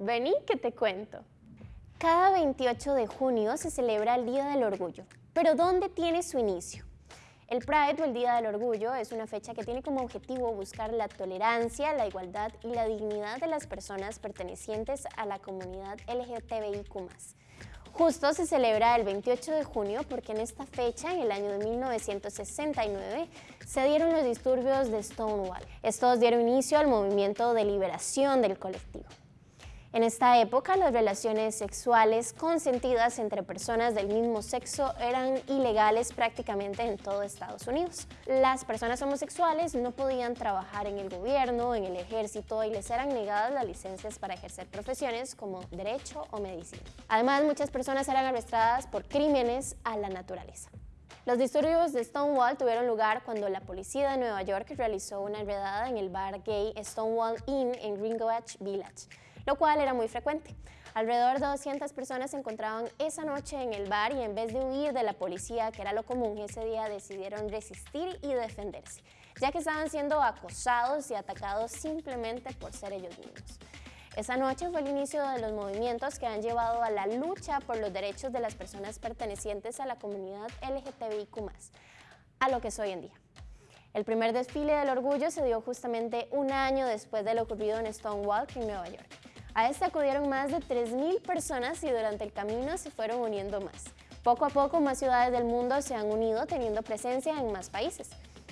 Vení que te cuento. Cada 28 de junio se celebra el Día del Orgullo, pero ¿dónde tiene su inicio? El Pride o el Día del Orgullo es una fecha que tiene como objetivo buscar la tolerancia, la igualdad y la dignidad de las personas pertenecientes a la comunidad LGTBIQ+. Justo se celebra el 28 de junio porque en esta fecha, en el año de 1969, se dieron los disturbios de Stonewall. Estos dieron inicio al movimiento de liberación del colectivo. En esta época, las relaciones sexuales consentidas entre personas del mismo sexo eran ilegales prácticamente en todo Estados Unidos. Las personas homosexuales no podían trabajar en el gobierno, en el ejército y les eran negadas las licencias para ejercer profesiones como derecho o medicina. Además, muchas personas eran arrestadas por crímenes a la naturaleza. Los disturbios de Stonewall tuvieron lugar cuando la policía de Nueva York realizó una redada en el bar gay Stonewall Inn en Greenwich Village lo cual era muy frecuente. Alrededor de 200 personas se encontraban esa noche en el bar y en vez de huir de la policía, que era lo común ese día, decidieron resistir y defenderse, ya que estaban siendo acosados y atacados simplemente por ser ellos mismos. Esa noche fue el inicio de los movimientos que han llevado a la lucha por los derechos de las personas pertenecientes a la comunidad LGTBIQ+, a lo que es hoy en día. El primer desfile del orgullo se dio justamente un año después de lo ocurrido en Stonewall, en Nueva York. A este acudieron más de 3.000 personas y durante el camino se fueron uniendo más. Poco a poco más ciudades del mundo se han unido teniendo presencia en más países.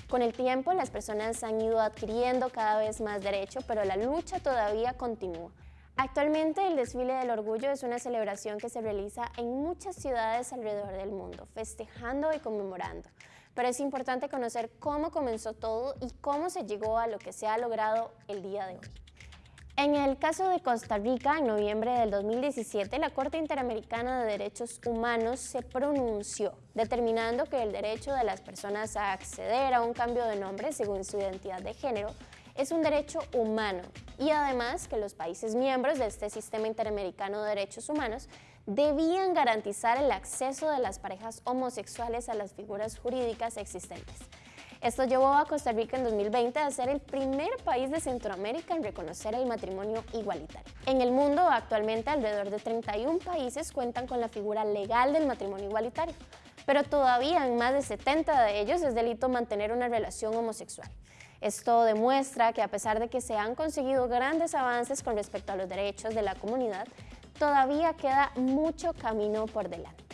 Con el tiempo las personas han ido adquiriendo cada vez más derecho, pero la lucha todavía continúa. Actualmente el desfile del orgullo es una celebración que se realiza en muchas ciudades alrededor del mundo, festejando y conmemorando. Pero es importante conocer cómo comenzó todo y cómo se llegó a lo que se ha logrado el día de hoy. En el caso de Costa Rica, en noviembre del 2017, la Corte Interamericana de Derechos Humanos se pronunció, determinando que el derecho de las personas a acceder a un cambio de nombre según su identidad de género es un derecho humano y además que los países miembros de este Sistema Interamericano de Derechos Humanos debían garantizar el acceso de las parejas homosexuales a las figuras jurídicas existentes. Esto llevó a Costa Rica en 2020 a ser el primer país de Centroamérica en reconocer el matrimonio igualitario. En el mundo, actualmente alrededor de 31 países cuentan con la figura legal del matrimonio igualitario, pero todavía en más de 70 de ellos es delito mantener una relación homosexual. Esto demuestra que a pesar de que se han conseguido grandes avances con respecto a los derechos de la comunidad, todavía queda mucho camino por delante.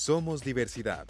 Somos diversidad.